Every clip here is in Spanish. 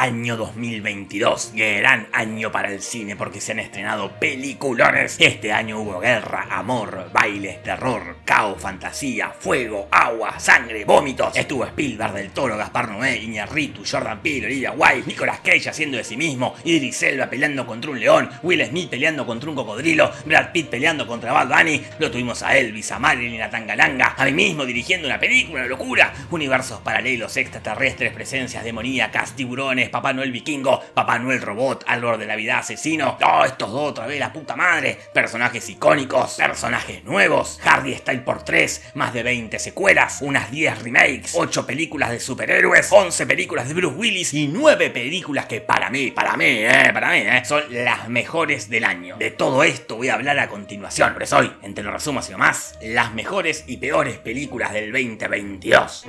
Año 2022, gran año para el cine porque se han estrenado peliculones. Este año hubo guerra, amor, bailes, terror, caos, fantasía, fuego, agua, sangre, vómitos. Estuvo Spielberg del Toro, Gaspar Noé, Iñarritu, Jordan Peele, Olivia White, Nicolas Cage haciendo de sí mismo, Idris Elba peleando contra un león, Will Smith peleando contra un cocodrilo, Brad Pitt peleando contra Bad Bunny, lo tuvimos a Elvis, a Marilyn, a Tangalanga, a mí mismo dirigiendo una película, una locura, universos paralelos, extraterrestres, presencias demoníacas, tiburones, Papá Noel vikingo, Papá Noel robot, árbol de la vida asesino. Oh, estos dos otra vez, la puta madre. Personajes icónicos, personajes nuevos. Hardy Style por 3, más de 20 secuelas, unas 10 remakes, 8 películas de superhéroes, 11 películas de Bruce Willis y 9 películas que para mí, para mí, eh, para mí, eh, son las mejores del año. De todo esto voy a hablar a continuación. Por eso hoy, entre los resumos y más, las mejores y peores películas del 2022.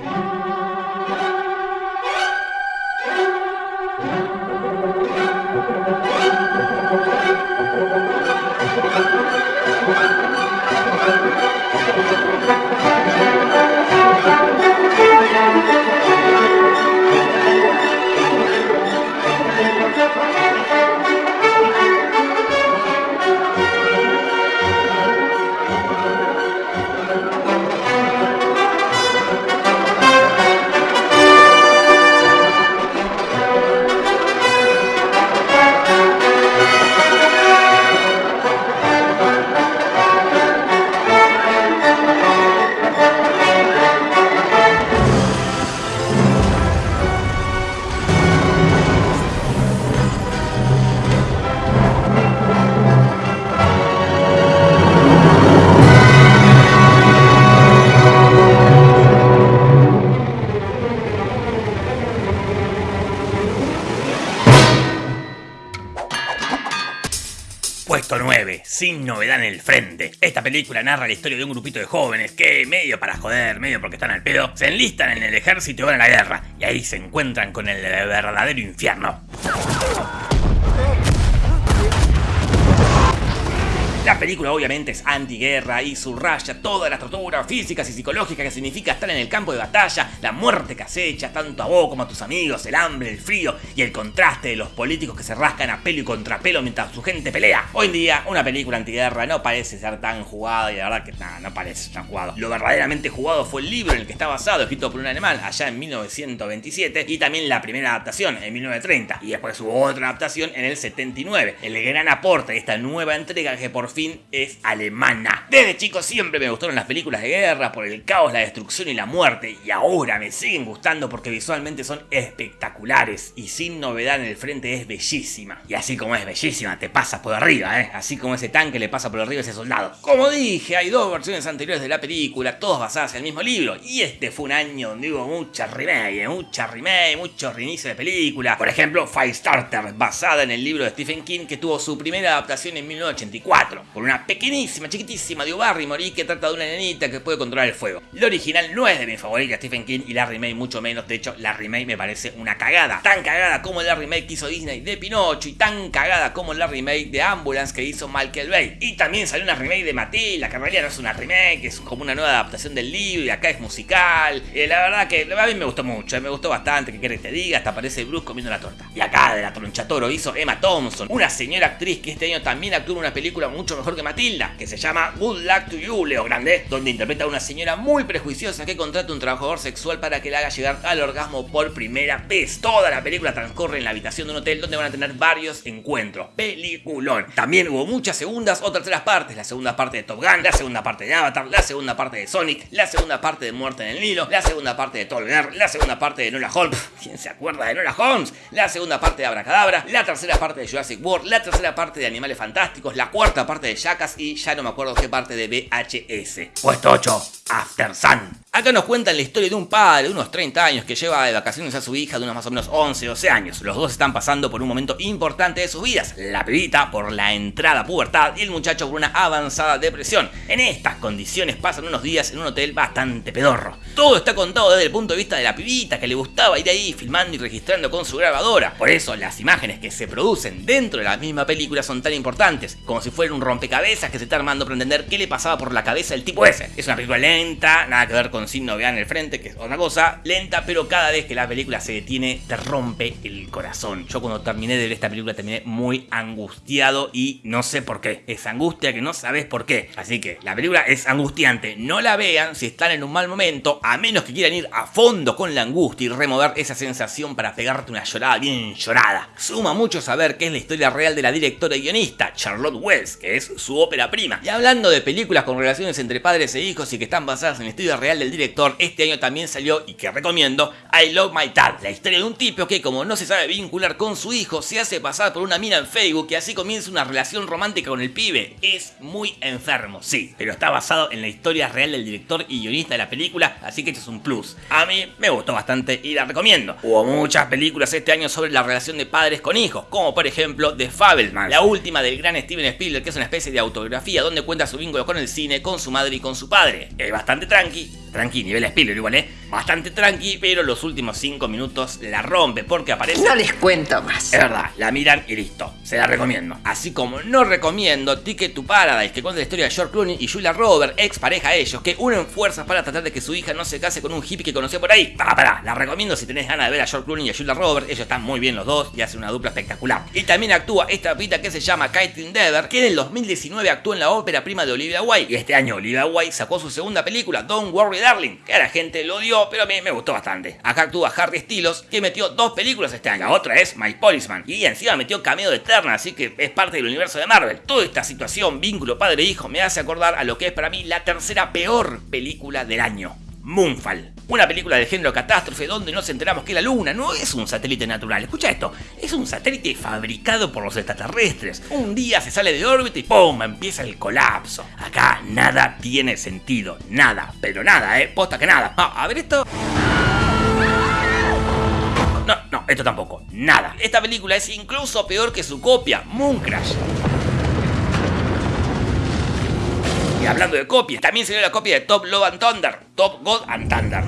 Sin novedad en el frente. Esta película narra la historia de un grupito de jóvenes que, medio para joder, medio porque están al pedo, se enlistan en el ejército y van a la guerra. Y ahí se encuentran con el verdadero infierno. La película obviamente es antiguerra y subraya toda la tortura física y psicológica que significa estar en el campo de batalla, la muerte que acecha tanto a vos como a tus amigos, el hambre, el frío y el contraste de los políticos que se rascan a pelo y contrapelo mientras su gente pelea. Hoy en día, una película antiguerra no parece ser tan jugada y la verdad que nada, no parece tan jugado. Lo verdaderamente jugado fue el libro en el que está basado, escrito por un alemán allá en 1927 y también la primera adaptación en 1930 y después hubo otra adaptación en el 79. El gran aporte de esta nueva entrega que por fin es alemana. Desde chico siempre me gustaron las películas de guerra por el caos, la destrucción y la muerte. Y ahora me siguen gustando porque visualmente son espectaculares. Y sin novedad en el frente es bellísima. Y así como es bellísima, te pasas por arriba, ¿eh? Así como ese tanque le pasa por arriba a ese soldado. Como dije, hay dos versiones anteriores de la película, todas basadas en el mismo libro. Y este fue un año donde hubo mucha remake, mucha remake, mucho reinicio de película. Por ejemplo, Firestarter, basada en el libro de Stephen King que tuvo su primera adaptación en 1984. Por una pequeñísima, chiquitísima Drew Barrymore y que trata de una nenita que puede controlar el fuego. La original no es de mi favorita Stephen King y la remake mucho menos, de hecho la remake me parece una cagada. Tan cagada como la remake que hizo Disney de Pinocho y tan cagada como la remake de Ambulance que hizo Michael Bay. Y también salió una remake de Matilda, que en realidad no es una remake, es como una nueva adaptación del libro y acá es musical. Eh, la verdad que a mí me gustó mucho, eh, me gustó bastante, que quieres que te diga, hasta aparece Bruce comiendo la torta. Y acá de la tronchatoro hizo Emma Thompson, una señora actriz que este año también actuó en una película mucho mejor que Matilda, que se llama Good Luck to You, Leo Grande, donde interpreta a una señora muy prejuiciosa que contrata a un trabajador sexual para que le haga llegar al orgasmo por primera vez. Toda la película transcurre en la habitación de un hotel donde van a tener varios encuentros. Peliculón. También hubo muchas segundas o terceras partes. La segunda parte de Top Gun, la segunda parte de Avatar, la segunda parte de Sonic, la segunda parte de Muerte en el Nilo, la segunda parte de Tolger, la segunda parte de Nola Holmes. ¿Quién se acuerda de Nola Holmes? La segunda parte de Abracadabra, la tercera parte de Jurassic World, la tercera parte de Animales Fantásticos, la cuarta parte de Jackass y ya no me acuerdo qué parte de VHS. Puesto 8, After Sun. Acá nos cuentan la historia de un padre de unos 30 años que lleva de vacaciones a su hija de unos más o menos 11, 12 años. Los dos están pasando por un momento importante de sus vidas. La pibita por la entrada a pubertad y el muchacho por una avanzada depresión. En estas condiciones pasan unos días en un hotel bastante pedorro. Todo está contado desde el punto de vista de la pibita que le gustaba ir ahí filmando y registrando con su grabadora. Por eso las imágenes que se producen dentro de la misma película son tan importantes, como si fuera un rompecabezas que se está armando para entender qué le pasaba por la cabeza al tipo ese. Es una película lenta, nada que ver con con sin novedad en el frente, que es otra cosa, lenta, pero cada vez que la película se detiene te rompe el corazón. Yo cuando terminé de ver esta película terminé muy angustiado y no sé por qué. Es angustia que no sabes por qué. Así que la película es angustiante. No la vean si están en un mal momento, a menos que quieran ir a fondo con la angustia y remover esa sensación para pegarte una llorada bien llorada. Suma mucho saber que es la historia real de la directora y guionista, Charlotte Wells, que es su ópera prima. Y hablando de películas con relaciones entre padres e hijos y que están basadas en la historia real del director, este año también salió, y que recomiendo, I Love My Dad, la historia de un tipo que como no se sabe vincular con su hijo, se hace pasar por una mina en Facebook y así comienza una relación romántica con el pibe. Es muy enfermo, sí, pero está basado en la historia real del director y guionista de la película, así que esto es un plus. A mí me gustó bastante y la recomiendo. Hubo muchas películas este año sobre la relación de padres con hijos, como por ejemplo The Fabelman, la última del gran Steven Spielberg, que es una especie de autobiografía donde cuenta su vínculo con el cine, con su madre y con su padre. Es bastante tranqui, tranqui, nivel Spielberg igual, ¿eh? Bastante tranqui, pero los últimos 5 minutos la rompe porque aparece... No les cuento más. Es verdad, la miran y listo, se la recomiendo. Así como no recomiendo Ticket to Paradise, que cuenta la historia de George Clooney y Julia Roberts, ex pareja de ellos, que unen fuerzas para tratar de que su hija no se case con un hippie que conoció por ahí. Para, para, la recomiendo si tenés ganas de ver a George Clooney y a Julia Roberts, ellos están muy bien los dos y hacen una dupla espectacular. Y también actúa esta pita que se llama Caitlin Dever, que en el 2019 actuó en la ópera prima de Olivia Wilde, y este año Olivia Wilde sacó su segunda película, Don't Worry Darling, que a la gente lo odió, pero a mí me gustó bastante. Acá actúa Harry Styles, que metió dos películas este año, otra es My Policeman, y encima metió cameo de Eterna, así que es parte del universo de Marvel. Toda esta situación, vínculo padre-hijo, me hace acordar a lo que es para mí la tercera peor película del año. Moonfall. Una película del género catástrofe donde nos enteramos que la Luna no es un satélite natural. Escucha esto, es un satélite fabricado por los extraterrestres. Un día se sale de órbita y ¡pum! empieza el colapso. Acá nada tiene sentido, nada, pero nada, ¿eh? Posta que nada. Ah, a ver esto. No, no, esto tampoco, nada. Esta película es incluso peor que su copia, Moon Y hablando de copias, también salió la copia de Top Love and Thunder, Top God and Thunder.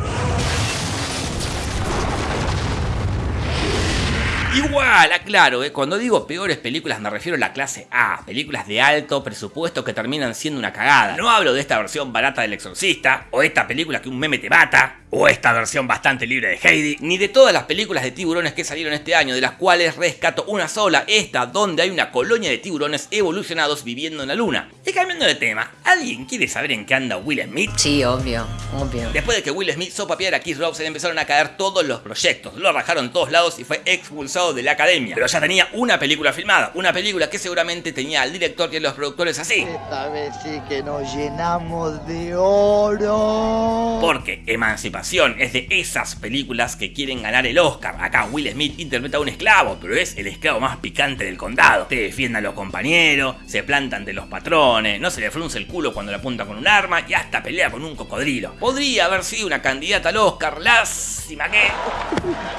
Igual, aclaro, eh, cuando digo peores películas me refiero a la clase A, películas de alto presupuesto que terminan siendo una cagada. No hablo de esta versión barata del exorcista, o esta película que un meme te mata, o esta versión bastante libre de Heidi, ni de todas las películas de tiburones que salieron este año, de las cuales rescato una sola, esta donde hay una colonia de tiburones evolucionados viviendo en la luna. Y cambiando de tema, ¿alguien quiere saber en qué anda Will Smith? Sí, obvio, obvio. Después de que Will Smith sopapeara a Keith Rob, se le empezaron a caer todos los proyectos, lo rajaron en todos lados y fue expulsado de la academia. Pero ya tenía una película filmada, una película que seguramente tenía al director y a los productores así. Esta vez sí que nos llenamos de oro. Porque Emancipación es de esas películas que quieren ganar el Oscar. Acá Will Smith interpreta a un esclavo, pero es el esclavo más picante del condado. Te defiende a los compañeros, se plantan de los patrones, no se le frunce el culo cuando le apunta con un arma y hasta pelea con un cocodrilo. Podría haber sido una candidata al Oscar, lástima que...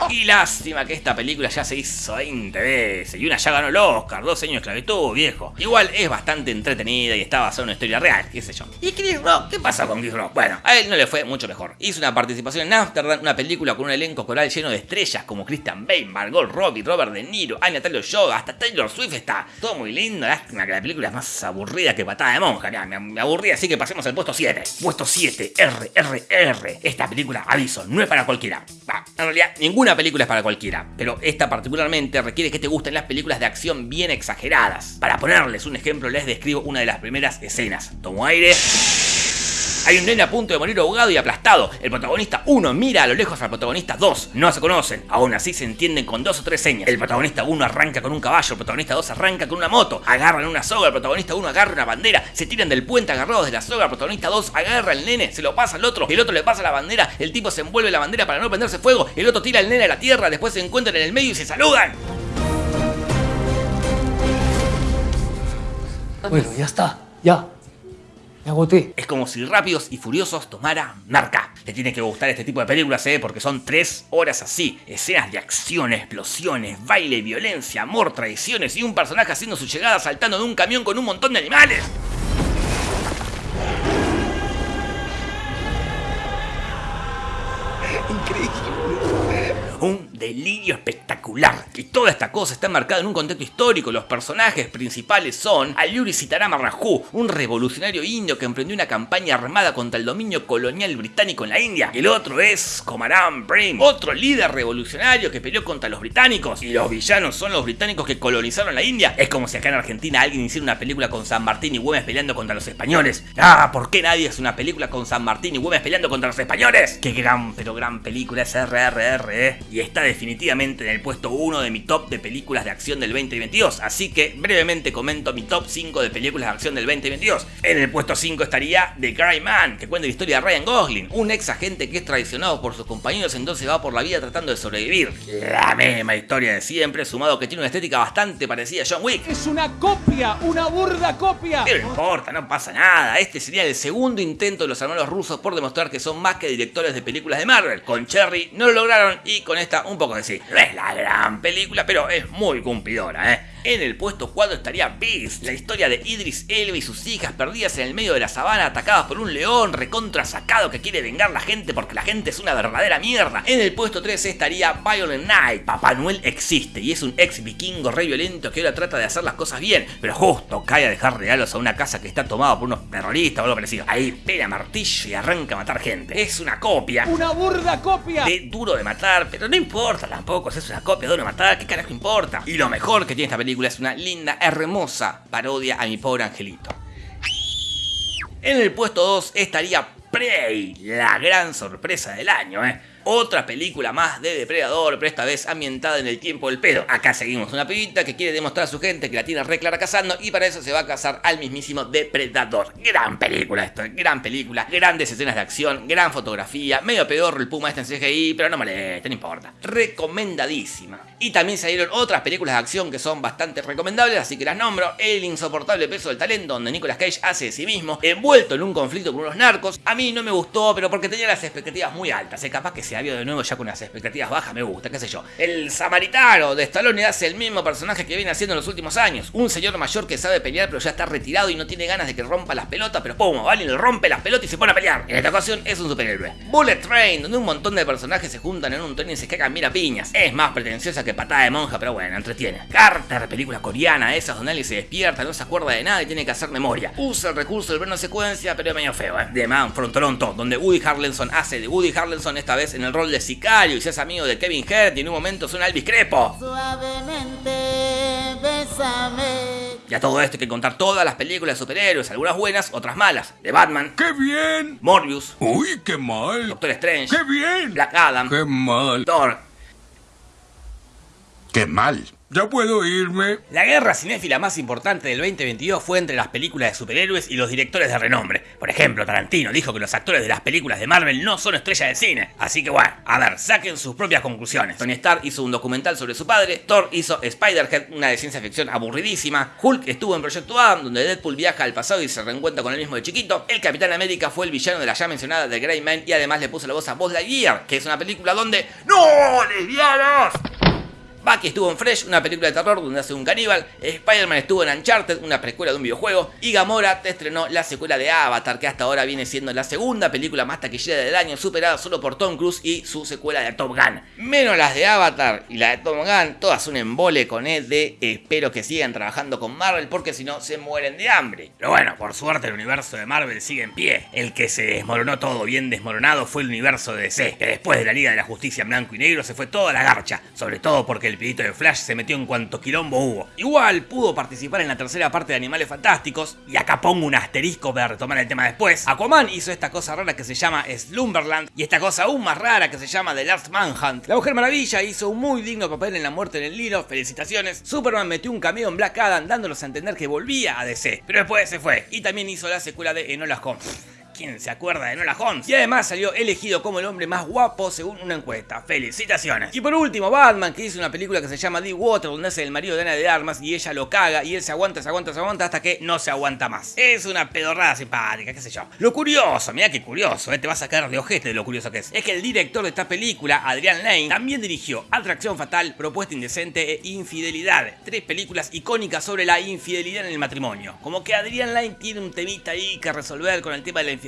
Y lástima que esta película ya se hizo 20 veces y una ya ganó el Oscar, dos años de esclavitud, viejo. Igual es bastante entretenida y está basada en una historia real, qué sé yo. ¿Y Chris Rock? ¿Qué pasa con Chris Rock? Bueno, a él no le fue mucho mejor. Hizo una participación participación en Amsterdam, una película con un elenco coral lleno de estrellas como Christian Bale, Margot Robbie, Robert De Niro, Anya Taylor-Joy, hasta Taylor Swift está. Todo muy lindo, lástima que la película es más aburrida que patada de monja. me, aburrí, así que pasemos al puesto 7. Puesto 7, R, R, R. Esta película, aviso, no es para cualquiera. en realidad, ninguna película es para cualquiera, pero esta particularmente requiere que te gusten las películas de acción bien exageradas. Para ponerles un ejemplo, les describo una de las primeras escenas. Tomo aire. Hay un nene a punto de morir ahogado y aplastado. El protagonista 1 mira a lo lejos al protagonista 2. No se conocen, aún así se entienden con dos o tres señas. El protagonista 1 arranca con un caballo, el protagonista 2 arranca con una moto. Agarran una soga, el protagonista 1 agarra una bandera. Se tiran del puente agarrados de la soga, el protagonista 2 agarra al nene, se lo pasa al otro. El otro le pasa la bandera, el tipo se envuelve la bandera para no prenderse fuego. El otro tira al nene a la tierra, después se encuentran en el medio y se saludan. Bueno, ya está, ya. Me agoté. Es como si Rápidos y Furiosos tomara marca. Te tiene que gustar este tipo de películas, ¿eh? Porque son tres horas así. Escenas de acción, explosiones, baile, violencia, amor, traiciones y un personaje haciendo su llegada saltando de un camión con un montón de animales. Delirio espectacular. Y toda esta cosa está marcada en un contexto histórico. Los personajes principales son Ayuri Sitarama Raju, un revolucionario indio que emprendió una campaña armada contra el dominio colonial británico en la India. El otro es Komaram Brim, otro líder revolucionario que peleó contra los británicos. Y los villanos son los británicos que colonizaron la India. Es como si acá en Argentina alguien hiciera una película con San Martín y Güemes peleando contra los españoles. Ah, ¿por qué nadie hace una película con San Martín y Güemes peleando contra los españoles? Qué gran, pero gran película es RRR, ¿eh? Y está definitivamente en el puesto 1 de mi top de películas de acción del 2022. Así que brevemente comento mi top 5 de películas de acción del 2022. En el puesto 5 estaría The Cry Man, que cuenta la historia de Ryan Gosling, un ex agente que es traicionado por sus compañeros, entonces va por la vida tratando de sobrevivir. La misma historia de siempre, sumado que tiene una estética bastante parecida a John Wick. Es una copia, una burda copia. Pero no importa, no pasa nada. Este sería el segundo intento de los hermanos rusos por demostrar que son más que directores de películas de Marvel. Con Cherry no lo lograron y con esta un poco de sí. No es la gran película, pero es muy cumplidora, ¿eh? En el puesto 4 estaría Beast, la historia de Idris Elba y sus hijas perdidas en el medio de la sabana, atacadas por un león recontra sacado que quiere vengar la gente porque la gente es una verdadera mierda. En el puesto 3 estaría Violent Night. Papá Noel existe y es un ex vikingo re violento que ahora trata de hacer las cosas bien, pero justo cae a dejar regalos a una casa que está tomada por unos terroristas o algo parecido. Ahí pega martillo y arranca a matar gente. Es una copia. Una burda copia. De duro de matar, pero no importa tampoco si es una copia de de matar, ¿qué carajo importa? Y lo mejor que tiene esta película es una linda, hermosa parodia a mi pobre angelito. En el puesto 2 estaría Prey, la gran sorpresa del año, ¿eh? Otra película más de Depredador, pero esta vez ambientada en el tiempo del pedo. Acá seguimos una pibita que quiere demostrar a su gente que la tiene re clara cazando y para eso se va a cazar al mismísimo Depredador. Gran película esto, gran película, grandes escenas de acción, gran fotografía, medio pedorro el puma este en CGI, pero no molesta, no importa. Recomendadísima. Y también salieron otras películas de acción que son bastante recomendables, así que las nombro. El insoportable peso del talento, donde Nicolas Cage hace de sí mismo, envuelto en un conflicto con unos narcos. A mí no me gustó, pero porque tenía las expectativas muy altas. Es capaz que se había de nuevo ya con las expectativas bajas, me gusta, qué sé yo. El samaritano de Stallone hace el mismo personaje que viene haciendo en los últimos años. Un señor mayor que sabe pelear, pero ya está retirado y no tiene ganas de que rompa las pelotas, pero pum, vale, le rompe las pelotas y se pone a pelear. En esta ocasión es un superhéroe. Bullet Train, donde un montón de personajes se juntan en un tren y se cagan mira piñas. Es más pretenciosa que patada de monja, pero bueno, entretiene. Carter, película coreana, esas donde alguien se despierta, no se acuerda de nada y tiene que hacer memoria. Usa el recurso del plano secuencia, pero es medio feo, ¿eh? The Man from Toronto, donde Woody Harrelson hace de Woody Harrelson esta vez en el rol de sicario y se hace amigo de Kevin Hart y en un momento suena Elvis Crepo. Suavemente, bésame. Y a todo esto hay que contar todas las películas de superhéroes, algunas buenas, otras malas. De Batman, ¡Qué bien! Morbius, ¡Uy, qué mal! Doctor Strange, ¡Qué bien! Black Adam, ¡Qué mal! Thor. ¡Qué mal! ¿Ya puedo irme? La guerra cinéfila más importante del 2022 fue entre las películas de superhéroes y los directores de renombre. Por ejemplo, Tarantino dijo que los actores de las películas de Marvel no son estrellas de cine. Así que bueno, a ver, saquen sus propias conclusiones. Tony Stark hizo un documental sobre su padre, Thor hizo Spider-Head, una de ciencia ficción aburridísima, Hulk estuvo en Proyecto Adam, donde Deadpool viaja al pasado y se reencuentra con el mismo de chiquito, el Capitán América fue el villano de la ya mencionada The Grey Man y además le puso la voz a Buzz Lightyear, que es una película donde ¡No, lesbianas! Bucky estuvo en Fresh, una película de terror donde hace un caníbal. Spider-Man estuvo en Uncharted, una precuela de un videojuego. Y Gamora te estrenó la secuela de Avatar, que hasta ahora viene siendo la segunda película más taquillera del año, superada solo por Tom Cruise y su secuela de Top Gun. Menos las de Avatar y la de Top Gun, todas un embole con él de espero que sigan trabajando con Marvel porque si no se mueren de hambre. Pero bueno, por suerte el universo de Marvel sigue en pie. El que se desmoronó todo bien desmoronado fue el universo de DC, que después de la Liga de la Justicia en blanco y negro se fue toda la garcha, sobre todo porque el pidito de Flash se metió en cuanto quilombo hubo. Igual pudo participar en la tercera parte de Animales Fantásticos, y acá pongo un asterisco para retomar el tema después. Aquaman hizo esta cosa rara que se llama Slumberland, y esta cosa aún más rara que se llama The Last Manhunt. La Mujer Maravilla hizo un muy digno papel en La Muerte en el Nilo, felicitaciones. Superman metió un cameo en Black Adam dándonos a entender que volvía a DC, pero después se fue, y también hizo la secuela de Enola Holmes. ¿Quién se acuerda de Nola Holmes? Y además salió elegido como el hombre más guapo según una encuesta. ¡Felicitaciones! Y por último, Batman, que hizo una película que se llama The Water, donde hace el marido de Ana de Armas y ella lo caga y él se aguanta, se aguanta, se aguanta hasta que no se aguanta más. Es una pedorrada simpática, qué sé yo. Lo curioso, mira qué curioso, eh, te vas a caer de ojete de lo curioso que es. Es que el director de esta película, Adrian Lane, también dirigió Atracción Fatal, Propuesta Indecente e Infidelidad. Tres películas icónicas sobre la infidelidad en el matrimonio. Como que Adrian Lane tiene un temita ahí que resolver con el tema de la infidelidad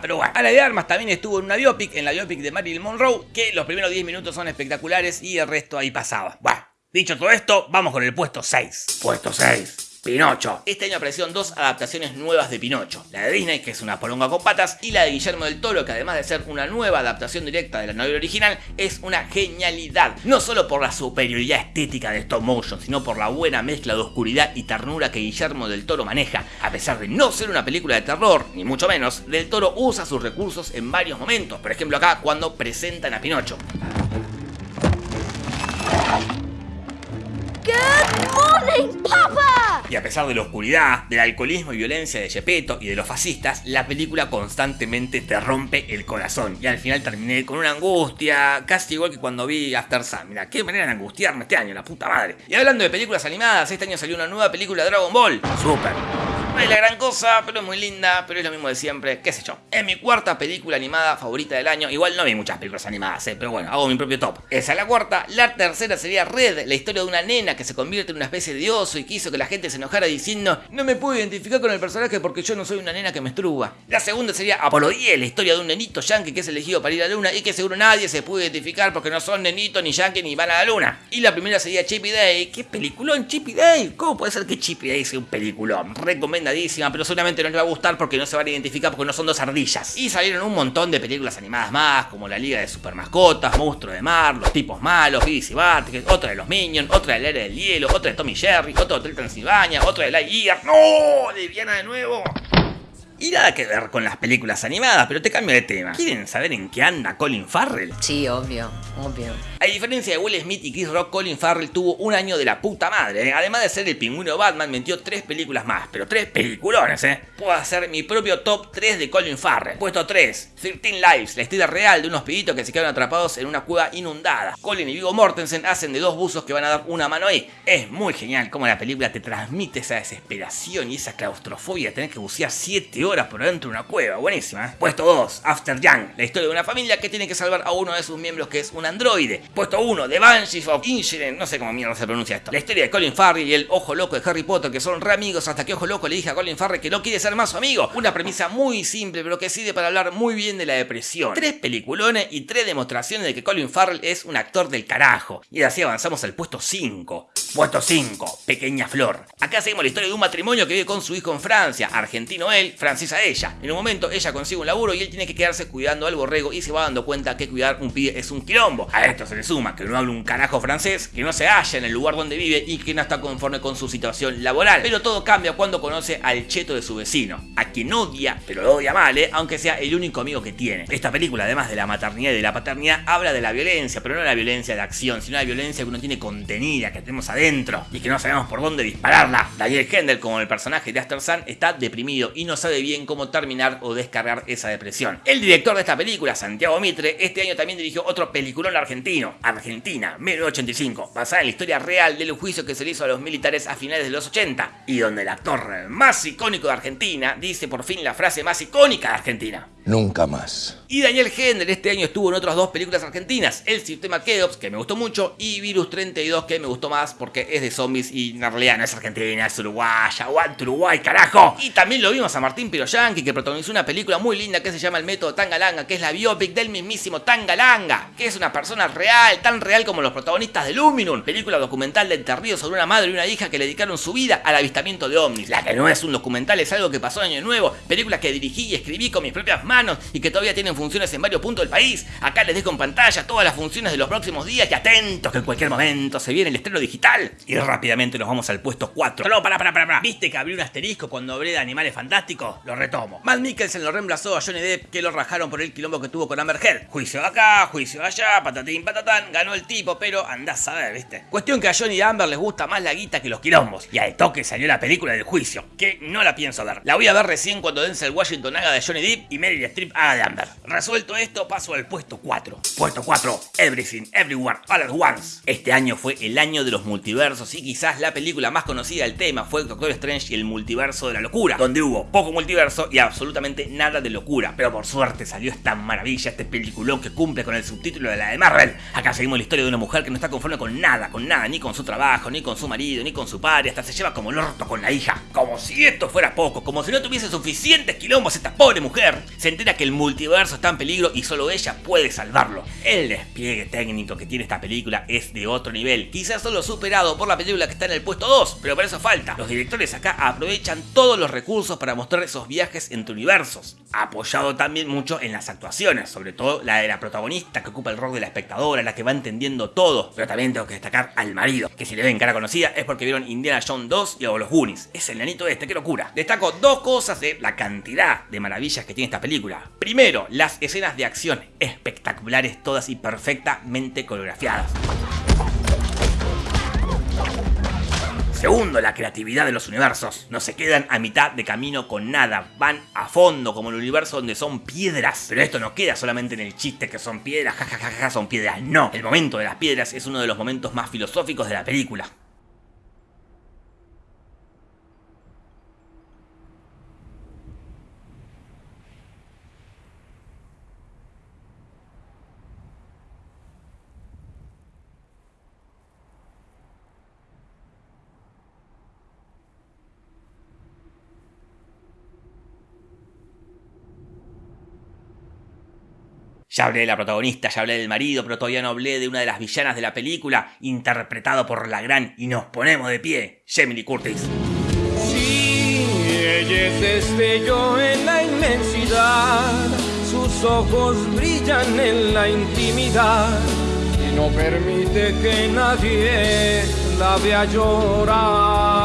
pero bueno. Ana de Armas también estuvo en una biopic, en la biopic de Marilyn Monroe, que los primeros 10 minutos son espectaculares y el resto ahí pasaba. Bueno, dicho todo esto, vamos con el puesto 6. Puesto 6. Pinocho. Este año aparecieron dos adaptaciones nuevas de Pinocho. La de Disney, que es una poronga con patas, y la de Guillermo del Toro, que además de ser una nueva adaptación directa de la novela original, es una genialidad. No solo por la superioridad estética de stop motion, sino por la buena mezcla de oscuridad y ternura que Guillermo del Toro maneja. A pesar de no ser una película de terror, ni mucho menos, del Toro usa sus recursos en varios momentos. Por ejemplo acá, cuando presentan a Pinocho. Good morning, Papa! Y a pesar de la oscuridad, del alcoholismo y violencia de Gepetto y de los fascistas, la película constantemente te rompe el corazón. Y al final terminé con una angustia, casi igual que cuando vi After Sun. Mira, qué manera de angustiarme este año, la puta madre. Y hablando de películas animadas, este año salió una nueva película de Dragon Ball. Super. No es la gran cosa, pero es muy linda, pero es lo mismo de siempre, qué sé yo. Es mi cuarta película animada favorita del año. Igual no vi muchas películas animadas, eh, pero bueno, hago mi propio top. Esa es la cuarta. La tercera sería Red, la historia de una nena que se convierte en una especie de oso y quiso que la gente se enojara diciendo No me puedo identificar con el personaje porque yo no soy una nena que me estruba. La segunda sería Apolo 10, la historia de un nenito yankee que es elegido para ir a la luna y que seguro nadie se puede identificar porque no son nenitos ni yankee ni van a la luna. Y la primera sería Chippy Day. ¿Qué peliculón Chippy Day? ¿Cómo puede ser que Chippy Day sea un peliculón? Pero seguramente no les va a gustar porque no se van a identificar porque no son dos ardillas. Y salieron un montón de películas animadas más, como la Liga de Super Mascotas, Monstruo de Mar, Los Tipos Malos, Beavis y otra de los Minions, otra de la Era del Hielo, otra de Tommy Jerry, otra de Hotel Transilvania, otra de Lightyear. ¡No! ¡De Viana de nuevo! Y nada que ver con las películas animadas, pero te cambio de tema. ¿Quieren saber en qué anda Colin Farrell? Sí, obvio, obvio. A diferencia de Will Smith y Chris Rock, Colin Farrell tuvo un año de la puta madre. ¿eh? Además de ser el pingüino Batman, metió tres películas más, pero tres peliculones, ¿eh? Puedo hacer mi propio top 3 de Colin Farrell. Puesto 3, 13 Lives, la historia real de unos pibitos que se quedaron atrapados en una cueva inundada. Colin y Viggo Mortensen hacen de dos buzos que van a dar una mano ahí. Es muy genial cómo la película te transmite esa desesperación y esa claustrofobia de tener que bucear 7 horas por dentro de una cueva. Buenísima, ¿eh? Puesto 2, After Young, la historia de una familia que tiene que salvar a uno de sus miembros que es un androide. Puesto 1, The Banshees of Inisherin, no sé cómo mierda se pronuncia esto. La historia de Colin Farrell y el Ojo Loco de Harry Potter, que son re amigos hasta que Ojo Loco le dije a Colin Farrell que no quiere ser más su amigo. Una premisa muy simple, pero que sirve para hablar muy bien de la depresión. Tres peliculones y tres demostraciones de que Colin Farrell es un actor del carajo. Y así avanzamos al puesto 5. Puesto 5, Pequeña Flor. Acá seguimos la historia de un matrimonio que vive con su hijo en Francia, argentino él, francesa ella. En un momento ella consigue un laburo y él tiene que quedarse cuidando al borrego y se va dando cuenta que cuidar un pibe es un quilombo. A esto se le suma que no habla un carajo francés, que no se halla en el lugar donde vive y que no está conforme con su situación laboral. Pero todo cambia cuando conoce al cheto de su vecino, a quien odia, pero lo odia mal, ¿eh? aunque sea el único amigo que tiene. Esta película, además de la maternidad y de la paternidad, habla de la violencia, pero no la violencia de acción, sino la violencia que uno tiene contenida, que tenemos adentro y que no sabemos por dónde dispararla. Daniel Hendel, como el personaje de Aster Sun, está deprimido y no sabe bien cómo terminar o descargar esa depresión. El director de esta película, Santiago Mitre, este año también dirigió otro peliculón argentino, Argentina, 1985, basada en la historia real del juicio que se le hizo a los militares a finales de los 80, y donde el actor más icónico de Argentina dice por fin la frase más icónica de Argentina. Nunca más. Y Daniel Hendel este año estuvo en otras dos películas argentinas, El Sistema Keops, que me gustó mucho, y Virus 32, que me gustó más porque es de zombies y en realidad no es argentina, es uruguaya, aguante Uruguay, carajo. Y también lo vimos a Martín Piroyanqui, que protagonizó una película muy linda que se llama El Método Tangalanga, que es la biopic del mismísimo Tangalanga, que es una persona real, tan real como los protagonistas de Luminum, película documental de Entre sobre una madre y una hija que le dedicaron su vida al avistamiento de ovnis. La que no es un documental, es algo que pasó en Año Nuevo, película que dirigí y escribí con mis propias manos y que todavía tienen funciones en varios puntos del país. Acá les dejo en pantalla todas las funciones de los próximos días y atentos que en cualquier momento se viene el estreno digital. Y rápidamente nos vamos al puesto 4. No, para, para, para. ¿Viste que abrió un asterisco cuando hablé de animales fantásticos? Lo retomo. Matt Mikkelsen lo reemplazó a Johnny Depp que lo rajaron por el quilombo que tuvo con Amber Heard. Juicio acá, juicio allá, patatín patatán, ganó el tipo, pero andás a ver, ¿viste? Cuestión que a Johnny y Amber les gusta más la guita que los quilombos. Y al toque salió la película del juicio, que no la pienso ver. La voy a ver recién cuando Denzel Washington haga de Johnny Depp y Meryl Streep haga de Amber. Resuelto esto, paso al puesto 4. Puesto 4, Everything, Everywhere, All at Once. Este año fue el año de los multiversos y quizás la película más conocida del tema fue Doctor Strange y el multiverso de la locura, donde hubo poco multiverso y absolutamente nada de locura. Pero por suerte salió esta maravilla, este peliculón que cumple con el subtítulo de la de Marvel. Acá seguimos la historia de una mujer que no está conforme con nada, con nada, ni con su trabajo, ni con su marido, ni con su padre, hasta se lleva como el orto con la hija. Como si esto fuera poco, como si no tuviese suficientes quilombos esta pobre mujer. Entera que el multiverso está en peligro y solo ella puede salvarlo. El despliegue técnico que tiene esta película es de otro nivel, quizás solo superado por la película que está en el puesto 2, pero para eso falta. Los directores acá aprovechan todos los recursos para mostrar esos viajes entre universos, apoyado también mucho en las actuaciones, sobre todo la de la protagonista que ocupa el rol de la espectadora, la que va entendiendo todo, pero también tengo que destacar al marido, que si le ven cara conocida es porque vieron Indiana Jones 2 y luego los Goonies. Es el nanito este, qué locura. Destaco dos cosas de la cantidad de maravillas que tiene esta película. Primero, las escenas de acción espectaculares todas y perfectamente coreografiadas. Segundo, la creatividad de los universos. No se quedan a mitad de camino con nada, van a fondo como el universo donde son piedras. Pero esto no queda solamente en el chiste que son piedras, jajajaja, son piedras. No, el momento de las piedras es uno de los momentos más filosóficos de la película. Ya hablé de la protagonista, ya hablé del marido, pero todavía no hablé de una de las villanas de la película, interpretado por la gran y nos ponemos de pie, Lee Curtis. Sí, ella es destello en la inmensidad, sus ojos brillan en la intimidad y no permite que nadie la vea llorar.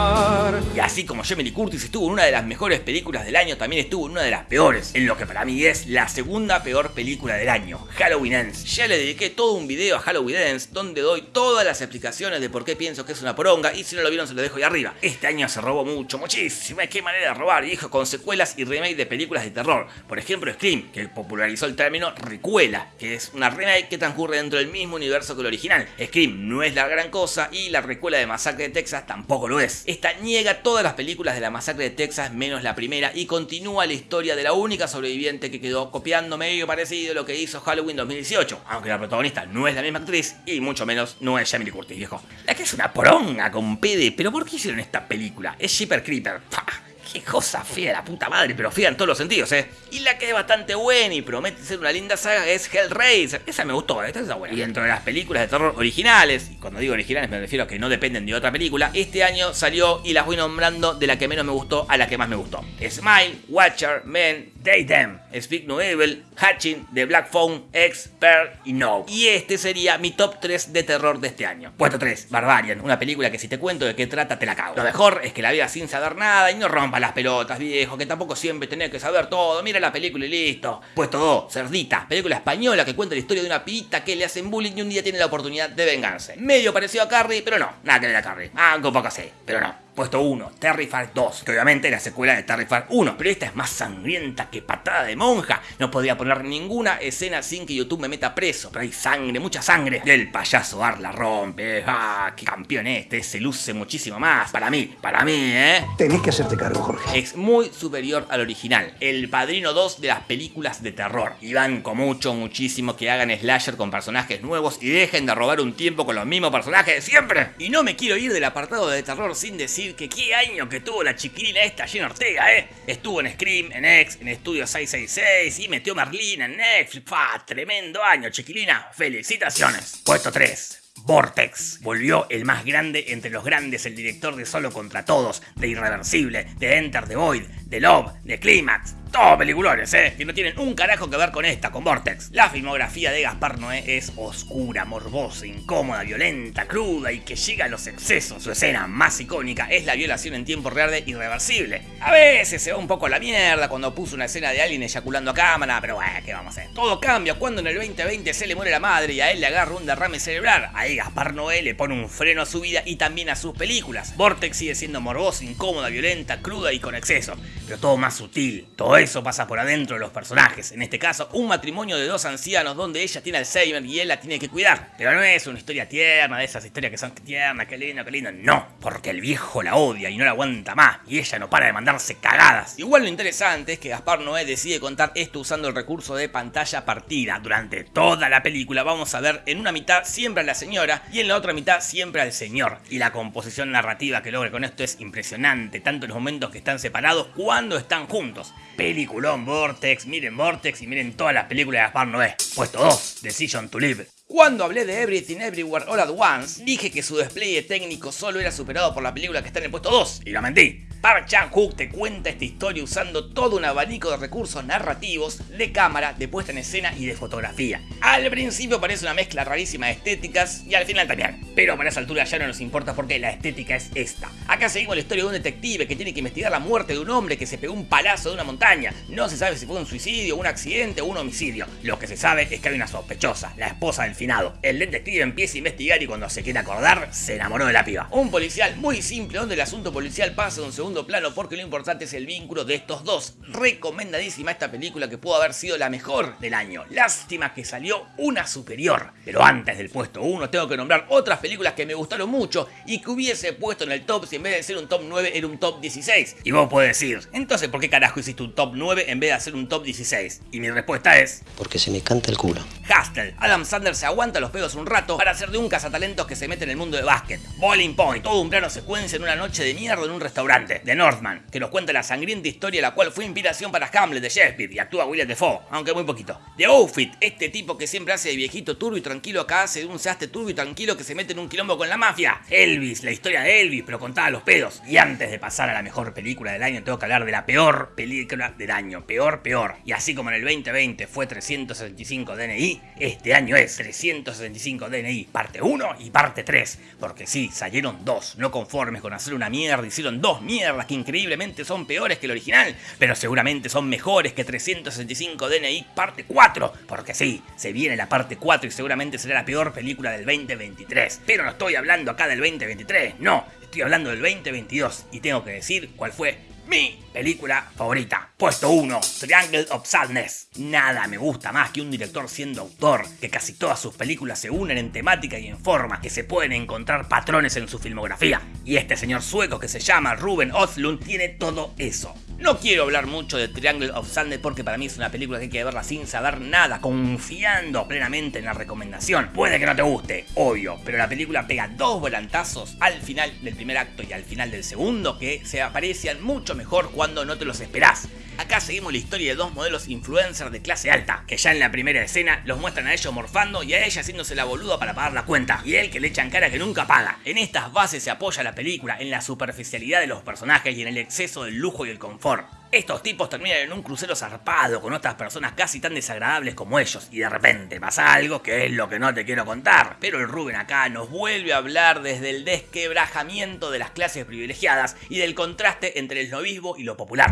Y así como Lee Curtis estuvo en una de las mejores películas del año, también estuvo en una de las peores, en lo que para mí es la segunda peor película del año, Halloween Ends. Ya le dediqué todo un video a Halloween Ends, donde doy todas las explicaciones de por qué pienso que es una poronga, y si no lo vieron se lo dejo ahí arriba. Este año se robó mucho, muchísimo, qué manera de robar, viejo, con secuelas y remake de películas de terror. Por ejemplo, Scream, que popularizó el término recuela, que es una remake que transcurre dentro del mismo universo que el original. Scream no es la gran cosa, y la recuela de Masacre de Texas tampoco lo es. Esta niega todas las películas de la Masacre de Texas menos la primera y continúa la historia de la única sobreviviente que quedó copiando medio parecido a lo que hizo Halloween 2018, aunque la protagonista no es la misma actriz y mucho menos no es Jamie Lee Curtis, viejo. La que es una poronga con pede, pero ¿por qué hicieron esta película? Es Shipper Creeper. ¡Pah! Qué cosa fea, la puta madre, pero fea en todos los sentidos, ¿eh? Y la que es bastante buena y promete ser una linda saga es Hellraiser. Esa me gustó, esta es buena. Y dentro de las películas de terror originales, y cuando digo originales me refiero a que no dependen de otra película, este año salió y las voy nombrando de la que menos me gustó a la que más me gustó. Smile, Watcher, Men, Them, Speak No Evil, Hatching, The Black Phone, Expert y No. Y este sería mi top 3 de terror de este año. Puesto 3, Barbarian, una película que si te cuento de qué trata te la cago. Lo mejor es que la veas sin saber nada y no rompas las pelotas, viejo, que tampoco siempre tenés que saber todo. Mira la película y listo. Puesto 2, Cerdita, película española que cuenta la historia de una pibita que le hacen bullying y un día tiene la oportunidad de vengarse. Medio parecido a Carrie, pero no, nada que ver a Carrie. Ah, un poco así, pero no. Puesto 1, Terrifier 2, que obviamente es la secuela de Terrifier 1, pero esta es más sangrienta que patada de monja. No podría poner ninguna escena sin que YouTube me meta preso, pero hay sangre, mucha sangre. El payaso Ar la rompe, ah, qué campeón este, se luce muchísimo más. Para mí, para mí, ¿eh? Tenés que hacerte cargo, Jorge. Es muy superior al original, el padrino 2 de las películas de terror. Y banco mucho, muchísimo que hagan slasher con personajes nuevos y dejen de robar un tiempo con los mismos personajes de siempre. Y no me quiero ir del apartado de terror sin decir que qué año que tuvo la chiquilina esta Jenna Ortega, ¿eh? Estuvo en Scream, en X, en Estudio 666 y metió Merlina en Netflix. ¡Fa! Tremendo año, chiquilina. Felicitaciones. Puesto 3. Vortex. Volvió el más grande entre los grandes, el director de Solo contra Todos, de Irreversible, de Enter the Void, de Love, de Climax. Todos peliculones, ¿eh? Que no tienen un carajo que ver con esta, con Vortex. La filmografía de Gaspar Noé es oscura, morbosa, incómoda, violenta, cruda y que llega a los excesos. Su escena más icónica es la violación en tiempo real de Irreversible. A veces se va un poco a la mierda cuando puso una escena de alguien eyaculando a cámara, pero bueno, ¿qué vamos a hacer? Todo cambia cuando en el 2020 se le muere la madre y a él le agarra un derrame cerebral. Ahí Gaspar Noé le pone un freno a su vida y también a sus películas. Vortex sigue siendo morbosa, incómoda, violenta, cruda y con exceso, pero todo más sutil. Todo eso pasa por adentro de los personajes. En este caso, un matrimonio de dos ancianos donde ella tiene Alzheimer y él la tiene que cuidar. Pero no es una historia tierna, de esas historias que son tiernas, qué lindo, qué lindo. No, porque el viejo la odia y no la aguanta más. Y ella no para de mandarse cagadas. Igual lo interesante es que Gaspar Noé decide contar esto usando el recurso de pantalla partida. Durante toda la película vamos a ver en una mitad siempre a la señora y en la otra mitad siempre al señor. Y la composición narrativa que logra con esto es impresionante, tanto en los momentos que están separados cuando están juntos. Peliculón Vortex, miren Vortex y miren todas las películas de Gaspar Noé. Puesto 2, Decision to Live. Cuando hablé de Everything Everywhere All at Once, dije que su despliegue técnico solo era superado por la película que está en el puesto 2, y lo mentí. Park Chan-wook te cuenta esta historia usando todo un abanico de recursos narrativos, de cámara, de puesta en escena y de fotografía. Al principio parece una mezcla rarísima de estéticas y al final también. Pero para esa altura ya no nos importa porque la estética es esta. Acá seguimos la historia de un detective que tiene que investigar la muerte de un hombre que se pegó un palazo de una montaña. No se sabe si fue un suicidio, un accidente o un homicidio. Lo que se sabe es que hay una sospechosa, la esposa del finado. El detective empieza a investigar y cuando se quiere acordar, se enamoró de la piba. Un policial muy simple donde el asunto policial pasa de un segundo plano porque lo importante es el vínculo de estos dos. Recomendadísima esta película que pudo haber sido la mejor del año. Lástima que salió una superior. Pero antes del puesto 1 tengo que nombrar otras películas que me gustaron mucho y que hubiese puesto en el top si en vez de ser un top 9 era un top 16. Y vos podés decir, entonces ¿por qué carajo hiciste un top 9 en vez de hacer un top 16? Y mi respuesta es... Porque se me canta el culo. Hustle. Adam Sanders se aguanta los pedos un rato para hacer de un cazatalentos que se mete en el mundo de básquet. Bowling Point. Todo un plano secuencia en una noche de mierda en un restaurante. The Northman. Que nos cuenta la sangrienta historia la cual fue inspiración para Hamlet de Shakespeare y actúa William Defoe, aunque muy poquito. The Outfit. Este tipo que siempre hace de viejito turbo y tranquilo acá hace de un seaste turbo y tranquilo que se mete en un quilombo con la mafia. Elvis. La historia de Elvis pero contada a los pedos. Y antes de pasar a la mejor película del año tengo que hablar de la peor película del año. Peor, peor. Y así como en el 2020 fue 365 DNI, este año es 365 DNI, parte 1 y parte 3. Porque sí, salieron dos, no conformes con hacer una mierda, hicieron dos mierdas que increíblemente son peores que el original, pero seguramente son mejores que 365 DNI parte 4. Porque sí, se viene la parte 4 y seguramente será la peor película del 2023. Pero no estoy hablando acá del 2023, no, estoy hablando del 2022 y tengo que decir cuál fue mi película favorita. Puesto 1, Triangle of Sadness. Nada me gusta más que un director siendo autor, que casi todas sus películas se unen en temática y en forma, que se pueden encontrar patrones en su filmografía. Y este señor sueco que se llama Ruben Östlund tiene todo eso. No quiero hablar mucho de Triangle of Sadness porque para mí es una película que hay que verla sin saber nada, confiando plenamente en la recomendación. Puede que no te guste, obvio, pero la película pega dos volantazos al final del primer acto y al final del segundo que se aprecian mucho mejor cuando no te los esperás. Acá seguimos la historia de dos modelos influencers de clase alta, que ya en la primera escena los muestran a ellos morfando y a ella haciéndose la boluda para pagar la cuenta, y él que le echan cara que nunca paga. En estas bases se apoya la película, en la superficialidad de los personajes y en el exceso del lujo y el confort. Estos tipos terminan en un crucero zarpado con otras personas casi tan desagradables como ellos y de repente pasa algo que es lo que no te quiero contar. Pero el Rubén acá nos vuelve a hablar desde el desquebrajamiento de las clases privilegiadas y del contraste entre el novismo y lo popular.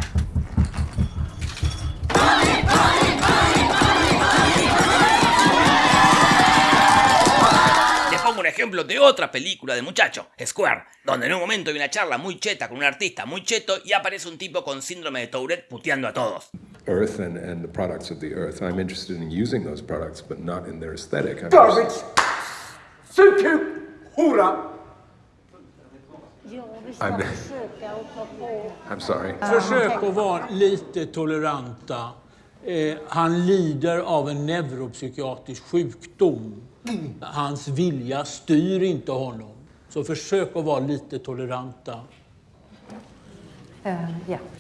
Ejemplo de otra película de muchacho, Square, donde en un momento hay una charla muy cheta con un artista muy cheto y aparece un tipo con síndrome de Tourette puteando a todos. Earth and, and the products of the earth. I'm interested in using those products, but not in their aesthetic. I'm Garbage! Hora! I'm, I'm sorry. Försök att vara lite toleranta. Eh, han lider av en neuropsykiatrisk sjukdom. Hans vilja styr inte honom. Så försök att vara lite toleranta.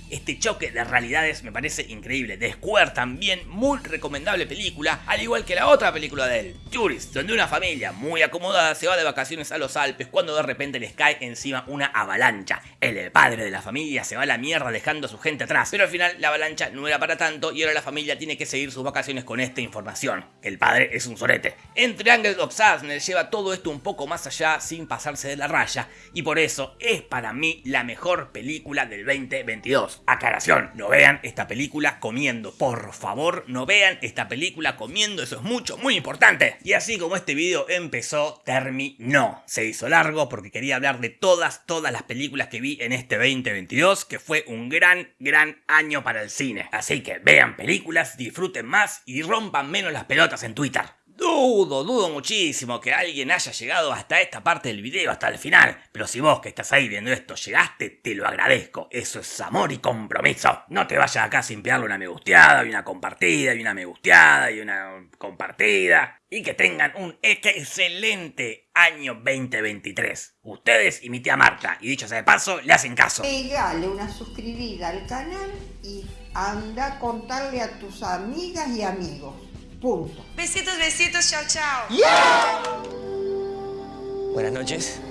Este choque de realidades me parece increíble. The Square también, muy recomendable película, al igual que la otra película de él, Tourist, donde una familia muy acomodada se va de vacaciones a los Alpes cuando de repente les cae encima una avalancha. El padre de la familia se va a la mierda dejando a su gente atrás, pero al final la avalancha no era para tanto y ahora la familia tiene que seguir sus vacaciones con esta información. El padre es un sorete. En Triangle of Sadness lleva todo esto un poco más allá sin pasarse de la raya y por eso es para mí la mejor película del 2022. Aclaración, no vean esta película comiendo, por favor, no vean esta película comiendo, eso es mucho, muy importante. Y así como este video empezó, terminó. Se hizo largo porque quería hablar de todas, todas las películas que vi en este 2022, que fue un gran, gran año para el cine. Así que vean películas, disfruten más y rompan menos las pelotas en Twitter. Dudo, dudo muchísimo que alguien haya llegado hasta esta parte del video, hasta el final. Pero si vos que estás ahí viendo esto llegaste, te lo agradezco. Eso es amor y compromiso. No te vayas acá sin pegarle una me gusteada, y una compartida, y una me gusteada, y una compartida. Y que tengan un excelente año 2023. Ustedes y mi tía Marta. Y dicho sea de paso, le hacen caso. Pegale una suscribida al canal y anda a contarle a tus amigas y amigos. Punto. Besitos, besitos, chao, chao. Buenas noches.